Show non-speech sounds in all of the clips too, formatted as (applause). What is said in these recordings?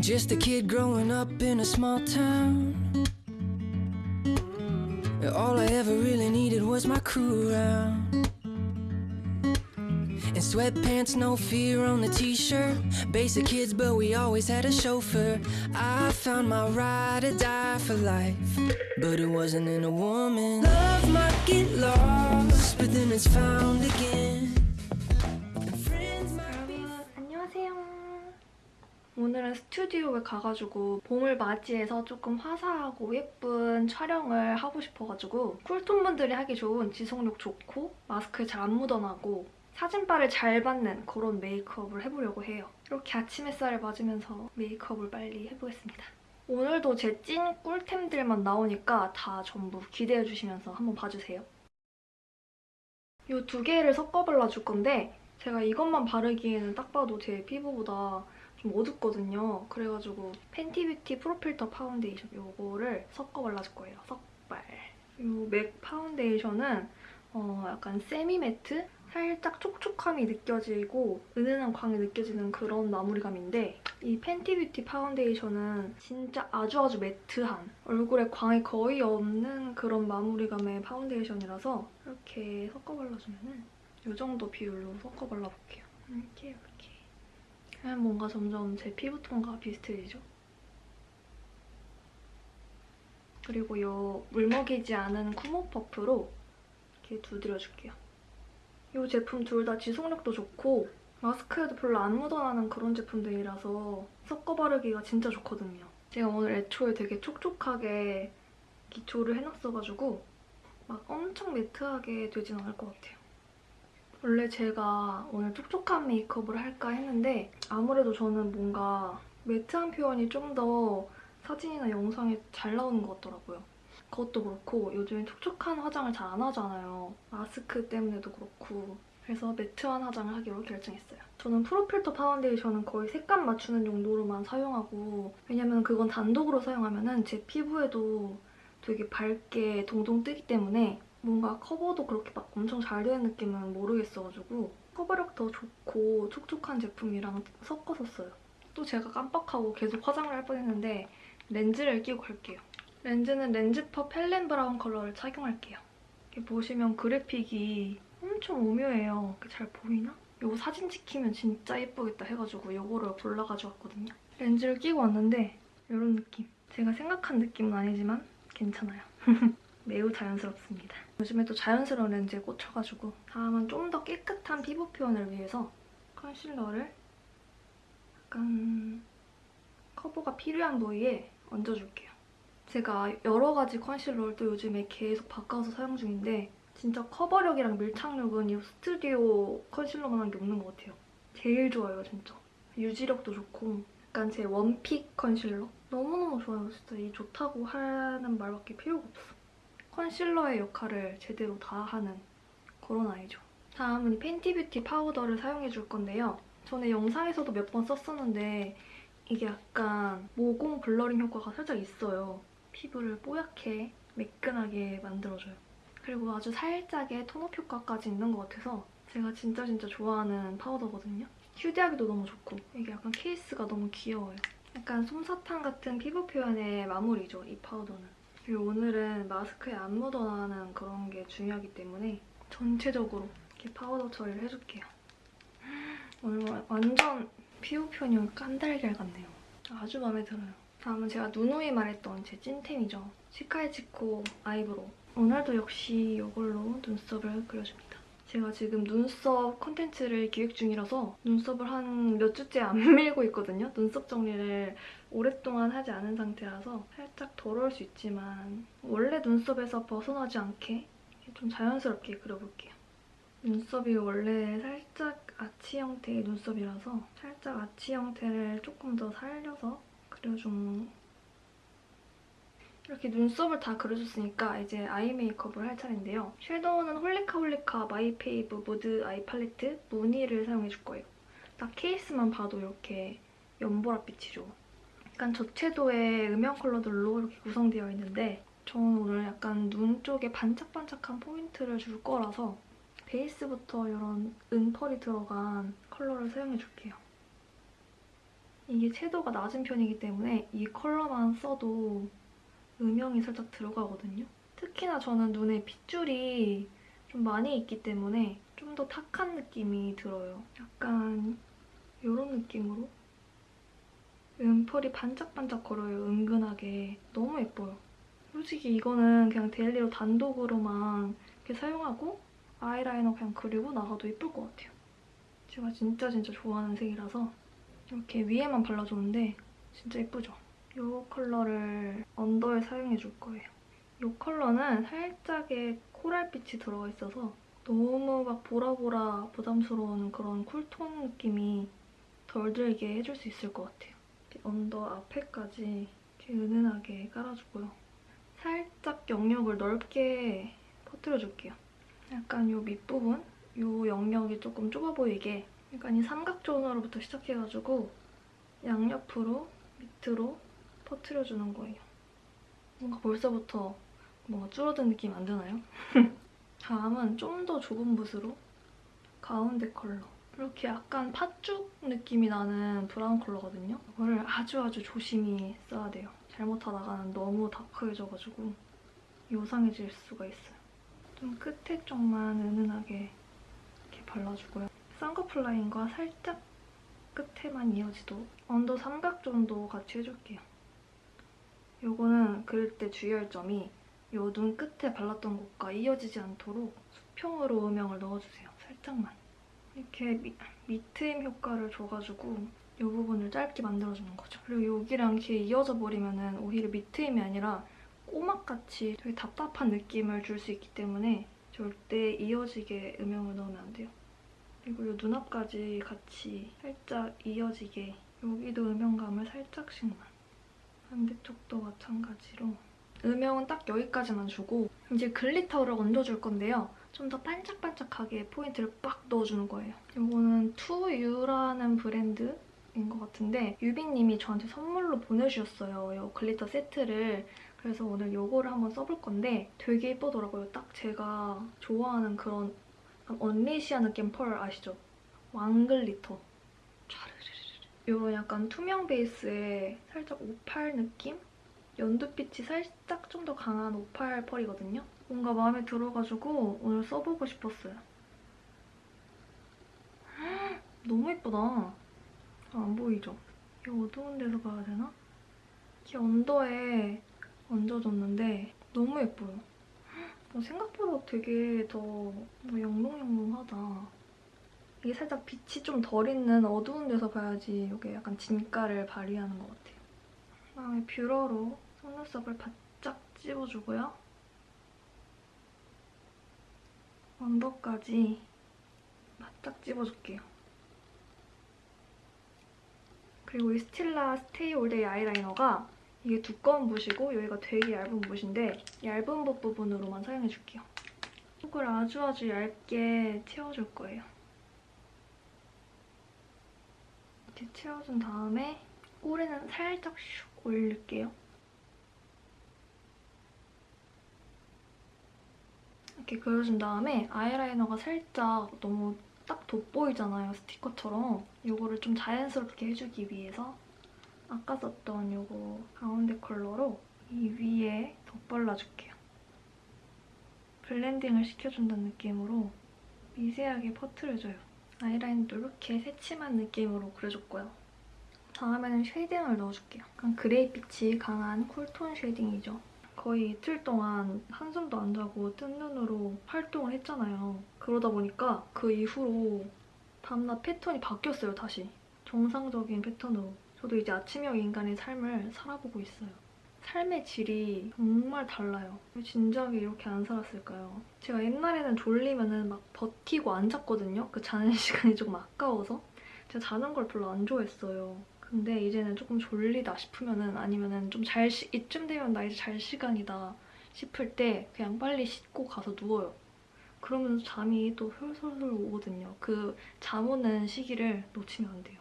And just a kid growing up in a small town. All I ever really needed was my crew around. In sweatpants, no fear on the t-shirt. Basic kids, but we always had a chauffeur. I found my ride or die for life, but it wasn't in a woman. Love might get lost, but then it's found again. 오늘은 스튜디오에 가가지고 봄을 맞이해서 조금 화사하고 예쁜 촬영을 하고 싶어가지고 쿨톤 분들이 하기 좋은 지속력 좋고 마스크에 잘 안 묻어나고 사진빨을 잘 받는 그런 메이크업을 해보려고 해요. 이렇게 아침 햇살을 맞으면서 메이크업을 빨리 해보겠습니다. 오늘도 제 찐 꿀템들만 나오니까 다 전부 기대해주시면서 한번 봐주세요. 이 두 개를 섞어 발라줄 건데 제가 이것만 바르기에는 딱 봐도 제 피부보다 좀 어둡거든요. 그래가지고 Fenty Beauty Pro Filt'r 파운데이션 이거를 섞어 발라줄 거예요. 섞발. 이 MAC 파운데이션은 어, 약간 semi matte? 살짝 촉촉함이 느껴지고 은은한 광이 느껴지는 그런 마무리감인데 이 Fenty Beauty 파운데이션은 진짜 아주 아주 matte한 얼굴에 광이 거의 없는 그런 마무리감의 파운데이션이라서 이렇게 섞어 발라주면 은 이 정도 비율로 섞어 발라볼게요. 이렇게 이렇게. 그냥 뭔가 점점 제 피부톤과 비슷해지죠? 그리고 이 물먹이지 않은 쿠모 퍼프로 이렇게 두드려줄게요. 이 제품 둘 다 지속력도 좋고 마스크에도 별로 안 묻어나는 그런 제품들이라서 섞어 바르기가 진짜 좋거든요. 제가 오늘 애초에 되게 촉촉하게 기초를 해놨어가지고 막 엄청 매트하게 되진 않을 것 같아요. 원래 제가 오늘 촉촉한 메이크업을 할까 했는데 아무래도 저는 뭔가 매트한 표현이 좀 더 사진이나 영상에 잘 나오는 것 같더라고요. 그것도 그렇고 요즘에 촉촉한 화장을 잘 안 하잖아요. 마스크 때문에도 그렇고 그래서 매트한 화장을 하기로 결정했어요. 저는 프로필터 파운데이션은 거의 색감 맞추는 정도로만 사용하고 왜냐면 그건 단독으로 사용하면 제 피부에도 되게 밝게 동동 뜨기 때문에 뭔가 커버도 그렇게 막 엄청 잘 되는 느낌은 모르겠어가지고 커버력 더 좋고 촉촉한 제품이랑 섞어서 써요. 또 제가 깜빡하고 계속 화장을 할 뻔했는데 렌즈를 끼고 갈게요. 렌즈는 렌즈퍼 펠렌 브라운 컬러를 착용할게요. 이렇게 보시면 그래픽이 엄청 오묘해요. 잘 보이나? 이거 사진 찍히면 진짜 예쁘겠다 해가지고 이거를 골라가지고 왔거든요. 렌즈를 끼고 왔는데 이런 느낌. 제가 생각한 느낌은 아니지만 괜찮아요. (laughs) 매우 자연스럽습니다. 요즘에 또 자연스러운 렌즈에 꽂혀가지고 다음은 좀더 깨끗한 피부 표현을 위해서 컨실러를 약간 커버가 필요한 부위에 얹어줄게요. 제가 여러 가지 컨실러를 또 요즘에 계속 바꿔서 사용 중인데 진짜 커버력이랑 밀착력은 이 스튜디오 컨실러만한 게 없는 것 같아요. 제일 좋아요, 진짜. 유지력도 좋고 약간 제 one pick concealer? 너무너무 좋아요, 진짜. 이 좋다고 하는 말밖에 필요가 없어. concealer의 역할을 제대로 다 하는 그런 아이죠. 다음은 이 Fenty Beauty 파우더를 사용해줄 건데요. 전에 영상에서도 몇 번 썼었는데 이게 약간 모공 blurring 효과가 살짝 있어요. 피부를 뽀얗게 매끈하게 만들어줘요. 그리고 아주 살짝의 tone up 효과까지 있는 것 같아서 제가 진짜 진짜 좋아하는 파우더거든요. 휴대하기도 너무 좋고 이게 약간 케이스가 너무 귀여워요. 약간 솜사탕 같은 피부 표현의 마무리죠, 이 파우더는. 그리고 오늘은 마스크에 안 묻어나는 그런 게 중요하기 때문에 전체적으로 이렇게 파우더 처리를 해줄게요. 오늘 완전 피부 표현이 깐달걀 같네요. 아주 마음에 들어요. 다음은 제가 누누이 말했던 제 찐템이죠. 시카이치코 아이브로우. 오늘도 역시 이걸로 눈썹을 그려줍니다. 제가 지금 눈썹 콘텐츠를 기획 중이라서 눈썹을 한 몇 주째 안 (laughs) 밀고 있거든요. 눈썹 정리를 오랫동안 하지 않은 상태라서 살짝 더러울 수 있지만 원래 눈썹에서 벗어나지 않게 좀 자연스럽게 그려볼게요. 눈썹이 원래 살짝 아치 형태의 눈썹이라서 살짝 아치 형태를 조금 더 살려서 그려준 이렇게 눈썹을 다 그려줬으니까 이제 아이 메이크업을 할 차례인데요. 섀도우는 Holika Holika My Fave Mood Eye Palette 무늬를 사용해줄 거예요. 딱 케이스만 봐도 이렇게 연보라빛이죠. 약간 저채도의 음영 컬러들로 이렇게 구성되어 있는데 저는 오늘 약간 눈 쪽에 반짝반짝한 포인트를 줄 거라서 베이스부터 이런 은펄이 들어간 컬러를 사용해줄게요. 이게 채도가 낮은 편이기 때문에 이 컬러만 써도 음영이 살짝 들어가거든요. 특히나 저는 눈에 핏줄이 좀 많이 있기 때문에 좀 더 탁한 느낌이 들어요. 약간 이런 느낌으로 은펄이 반짝반짝거려요, 은근하게. 너무 예뻐요. 솔직히 이거는 그냥 daily로 단독으로만 이렇게 사용하고 아이라이너 그냥 그리고 나가도 예쁠 것 같아요. 제가 진짜 진짜 좋아하는 색이라서 이렇게 위에만 발라줬는데 진짜 예쁘죠? 이 컬러를 under에 사용해줄 거예요. 이 컬러는 살짝의 코랄빛이 들어가 있어서 너무 막 보라보라 부담스러운 그런 cool tone 느낌이 덜 들게 해줄 수 있을 것 같아요. under 앞에까지 이렇게 은은하게 깔아주고요. 살짝 영역을 넓게 퍼뜨려줄게요. 약간 이 밑부분, 이 영역이 조금 좁아 보이게 약간 이 삼각존으로부터 시작해가지고 양옆으로 밑으로 퍼뜨려주는 거예요. 뭔가 벌써부터 뭔가 줄어든 느낌 안 드나요? (laughs) 다음은 좀 더 좁은 붓으로 가운데 컬러. 이렇게 약간 팥죽 느낌이 나는 브라운 컬러거든요. 이거를 아주 아주 조심히 써야 돼요. 잘못하다가는 너무 다크해져가지고 요상해질 수가 있어요. 좀 끝에 쪽만 은은하게 이렇게 발라주고요. 쌍꺼풀 라인과 살짝 끝에만 이어지도록 언더 삼각존도 같이 해줄게요. 요거는 그릴 때 주의할 점이 요 눈 끝에 발랐던 곳과 이어지지 않도록 수평으로 음영을 넣어주세요. 살짝만. 이렇게 미, 미트임 효과를 줘가지고 이 부분을 짧게 만들어주는 거죠. 그리고 여기랑 이렇게 이어져 버리면 오히려 미트임이 아니라 꼬막같이 되게 답답한 느낌을 줄 수 있기 때문에 절대 이어지게 음영을 넣으면 안 돼요. 그리고 이 눈앞까지 같이 살짝 이어지게 여기도 음영감을 살짝씩만 반대쪽도 마찬가지로 음영은 딱 여기까지만 주고 이제 glitter를 얹어줄 건데요. 좀 더 반짝반짝하게 포인트를 빡 넣어주는 거예요. 이거는 투유라는 브랜드 인 것 같은데 유빈님이 저한테 선물로 보내주셨어요. 이 glitter 세트를. 그래서 오늘 이거를 한번 써볼 건데 되게 예쁘더라고요. 딱 제가 좋아하는 그런 언리시아 느낌 펄 아시죠? 왕글리터. 이런 약간 투명 베이스에 살짝 오팔 느낌? 연두빛이 살짝 좀 더 강한 오팔 펄이거든요. 뭔가 마음에 들어가지고 오늘 써보고 싶었어요. (gasps) 너무 예쁘다. 아, 안 보이죠? 이 어두운 데서 봐야 되나? 이렇게 언더에 얹어줬는데 너무 예뻐요. (gasps) 어, 생각보다 되게 더뭐 영롱영롱하다. 이게 살짝 빛이 좀 덜 있는 어두운 데서 봐야지 이게 약간 진가를 발휘하는 것 같아요. 그다음에 뷰러로 속눈썹을 바짝 찝어주고요. 언더까지 바짝 찝어줄게요. 그리고 이 Stila Stay All Day 아이라이너가 이게 두꺼운 붓이고 여기가 되게 얇은 붓인데 얇은 붓 부분으로만 사용해줄게요. 속을 아주 아주 얇게 채워줄 거예요. 이렇게 채워준 다음에 꼬리는 살짝 슉 올릴게요. 이렇게 그려준 다음에 아이라이너가 살짝 너무 딱 돋보이잖아요, 스티커처럼. 이거를 좀 자연스럽게 해주기 위해서 아까 썼던 이거 가운데 컬러로 이 위에 덧발라줄게요. blending을 시켜준다는 느낌으로 미세하게 퍼트려줘요. 아이라인도 이렇게 새침한 느낌으로 그려줬고요. 다음에는 shading을 넣어줄게요. 약간 그레이빛이 강한 cool tone shading이죠. 거의 이틀 동안 한숨도 안 자고 뜬 눈으로 활동을 했잖아요. 그러다 보니까 그 이후로 다음날 패턴이 바뀌었어요, 다시. 정상적인 패턴으로. 저도 이제 아침형 인간의 삶을 살아보고 있어요. 삶의 질이 정말 달라요. 왜 진작에 이렇게 안 살았을까요? 제가 옛날에는 졸리면 막 버티고 안 잤거든요. 그 자는 (laughs) 시간이 조금 아까워서. 제가 자는 걸 별로 안 좋아했어요. 근데 이제는 조금 졸리다 싶으면은 아니면은 좀 잘 이쯤 되면 나 이제 잘 시간이다 싶을 때 그냥 빨리 씻고 가서 누워요. 그러면 잠이 또 솔솔솔 오거든요. 그 잠 오는 시기를 놓치면 안 돼요.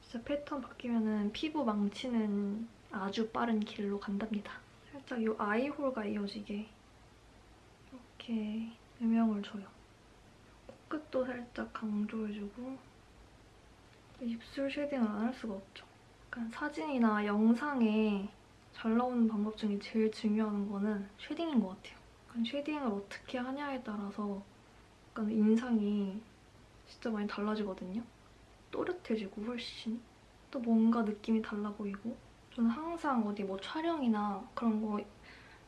진짜 패턴 바뀌면은 피부 망치는 아주 빠른 길로 간답니다. 살짝 이 eye hole과 이어지게 이렇게 음영을 줘요. 코끝도 살짝 강조해주고 입술 shading을 안 할 수가 없죠. 약간 사진이나 영상에 잘 나오는 방법 중에 제일 중요한 거는 shading인 것 같아요. 약간 shading을 어떻게 하냐에 따라서 약간 인상이 진짜 많이 달라지거든요. 또렷해지고 훨씬 또 뭔가 느낌이 달라 보이고 저는 항상 어디 뭐 촬영이나 그런 거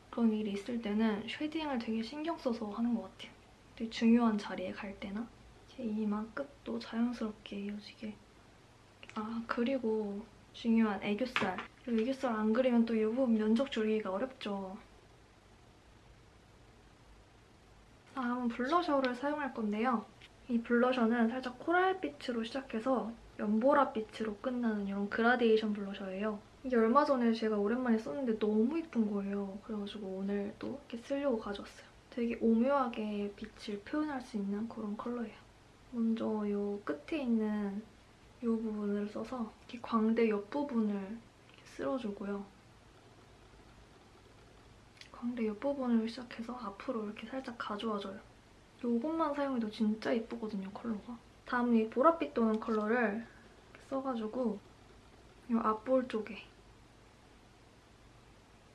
그런 일이 있을 때는 shading을 되게 신경 써서 하는 것 같아요. 되게 중요한 자리에 갈 때나 제 이마 끝도 자연스럽게 이어지게 아 그리고 중요한 애교살 이 애교살 안 그리면 또이 부분 면적 줄이기가 어렵죠. 다음은 블러셔를 사용할 건데요. 이 블러셔는 살짝 코랄빛으로 시작해서 연보라빛으로 끝나는 이런 그라데이션 블러셔예요. 이게 얼마 전에 제가 오랜만에 썼는데 너무 이쁜 거예요. 그래가지고 오늘 또 이렇게 쓰려고 가져왔어요. 되게 오묘하게 빛을 표현할 수 있는 그런 컬러예요. 먼저 이 끝에 있는 이 부분을 써서 이렇게 광대 옆부분을 이렇게 쓸어주고요. 광대 옆부분을 시작해서 앞으로 이렇게 살짝 가져와줘요. 이것만 사용해도 진짜 예쁘거든요, 컬러가. 다음은 이 보랏빛 도는 컬러를 써가지고 이 앞볼 쪽에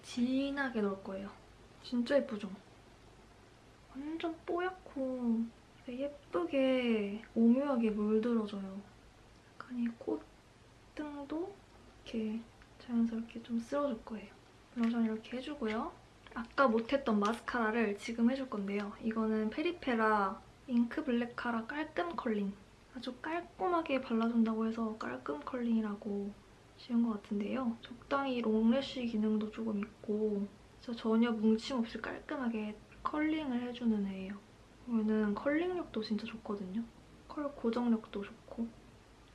진하게 넣을 거예요. 진짜 예쁘죠? 완전 뽀얗고 예쁘게 오묘하게 물들어져요. 약간 이 콧등도 이렇게 자연스럽게 좀 쓸어줄 거예요. 블러셔는 이렇게 해주고요. 아까 못했던 마스카라를 지금 해줄 건데요. 이거는 페리페라 잉크 블랙 카라 깔끔 컬링. 아주 깔끔하게 발라준다고 해서 깔끔 curling이라고 지은 것 같은데요. 적당히 long lash 기능도 조금 있고 진짜 전혀 뭉침 없이 깔끔하게 curling을 해주는 애예요. 이거는 curling력도 진짜 좋거든요. 컬 고정력도 좋고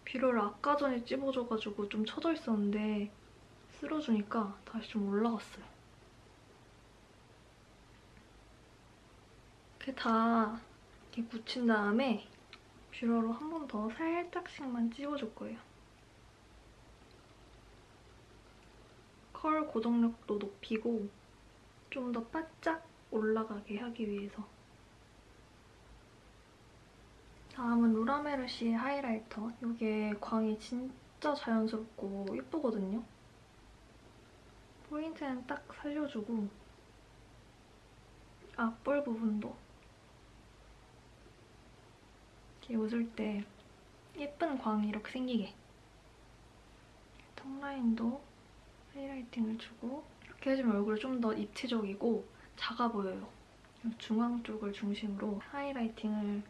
뷰러를 아까 전에 찝어줘가지고 좀 처져 있었는데 쓸어주니까 다시 좀 올라갔어요. 이렇게 다 이렇게 묻힌 다음에 뷰러로 한 번 더 살짝씩만 찝어줄 거예요. 컬 고정력도 높이고 좀 더 바짝 올라가게 하기 위해서 다음은 루라메르시의 하이라이터. 이게 광이 진짜 자연스럽고 예쁘거든요. 포인트는 딱 살려주고 앞볼 부분도 이렇게 웃을 때 예쁜 광이 이렇게 생기게 턱 라인도 하이라이팅을 주고 이렇게 해주면 얼굴이 좀 더 입체적이고 작아 보여요. 중앙 쪽을 중심으로 하이라이팅을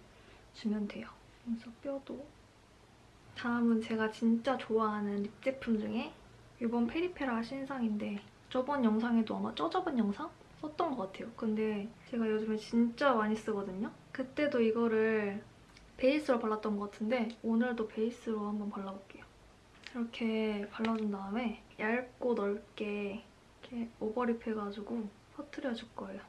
주면 돼요. 그래서 뼈도 다음은 제가 진짜 좋아하는 립 제품 중에 이번 페리페라 신상인데 저번 영상에도 아마 저저번 영상? 썼던 것 같아요. 근데 제가 요즘에 진짜 많이 쓰거든요. 그때도 이거를 베이스로 발랐던 것 같은데 오늘도 베이스로 한번 발라볼게요. 이렇게 발라준 다음에 얇고 넓게 이렇게 오버립 해가지고 퍼트려줄 거예요.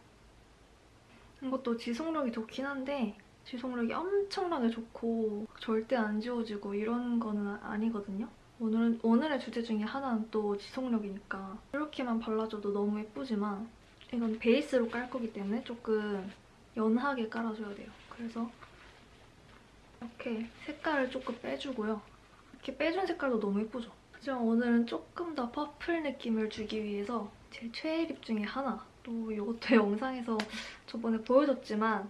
이것도 지속력이 좋긴 한데 지속력이 엄청나게 좋고 절대 안 지워지고 이런 거는 아니거든요. 오늘은, 오늘의 주제 중에 하나는 또 지속력이니까 이렇게만 발라줘도 너무 예쁘지만 이건 베이스로 깔 거기 때문에 조금 연하게 깔아줘야 돼요. 그래서 이렇게 색깔을 조금 빼주고요. 이렇게 빼준 색깔도 너무 예쁘죠? 하지만 오늘은 조금 더 purple 느낌을 주기 위해서 제 최애 lip 중에 하나 또 이것도 (laughs) 영상에서 저번에 보여줬지만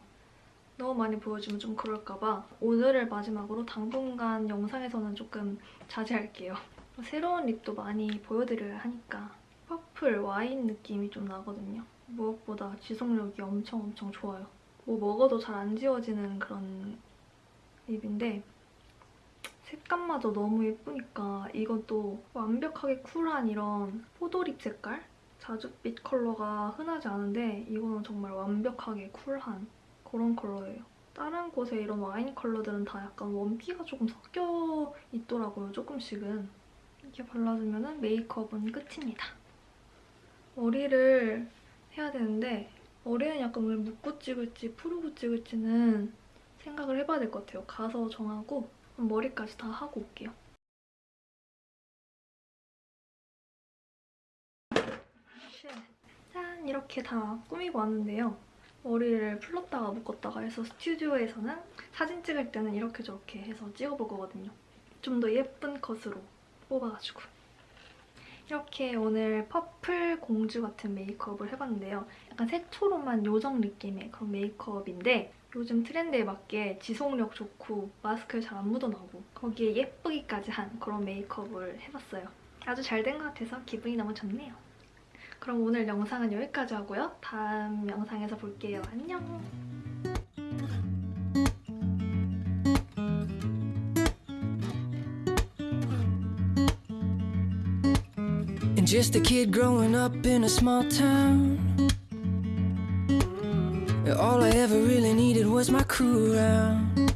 너무 많이 보여주면 좀 그럴까봐 오늘을 마지막으로 당분간 영상에서는 조금 자제할게요. (laughs) 새로운 lip도 많이 보여드려야 하니까 purple 와인 느낌이 좀 나거든요. 무엇보다 지속력이 엄청 엄청 좋아요. 뭐 먹어도 잘 안 지워지는 그런 립인데 색감마저 너무 예쁘니까 또 완벽하게 쿨한 이런 포도립 색깔? 자줏빛 컬러가 흔하지 않은데 이거는 정말 완벽하게 쿨한 그런 컬러예요. 다른 곳에 이런 와인 컬러들은 다 약간 원피가 조금 섞여 있더라고요, 조금씩은. 이렇게 발라주면 메이크업은 끝입니다. 머리를 해야 되는데 머리는 약간 오늘 묶고 찍을지 푸르고 찍을지는 생각을 해봐야 될 것 같아요. 가서 정하고 머리까지 다 하고 올게요. 짠! 이렇게 다 꾸미고 왔는데요. 머리를 풀렀다가 묶었다가 해서 스튜디오에서는 사진 찍을 때는 이렇게 저렇게 해서 찍어볼 거거든요. 좀 더 예쁜 컷으로 뽑아가지고. 이렇게 오늘 퍼플 공주 같은 메이크업을 해봤는데요. 약간 색초롬한 요정 느낌의 그런 메이크업인데 요즘 트렌드에 맞게 지속력 좋고 마스크에 잘안 묻어나고 거기에 예쁘기까지 한 그런 메이크업을 해봤어요. 아주 잘 된 것 같아서 기분이 너무 좋네요. 그럼 오늘 영상은 여기까지 하고요. 다음 영상에서 볼게요. 안녕! Just a kid growing up in a small town. All I ever really needed was my crew around.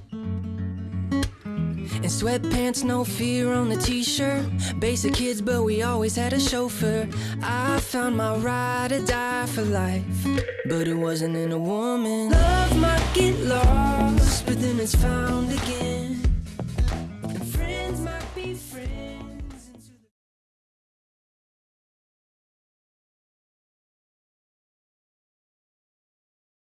And sweatpants, no fear on the t shirt. Basic kids, but we always had a chauffeur. I found my ride or die for life. But it wasn't in a woman. Love might get lost, but then it's found again.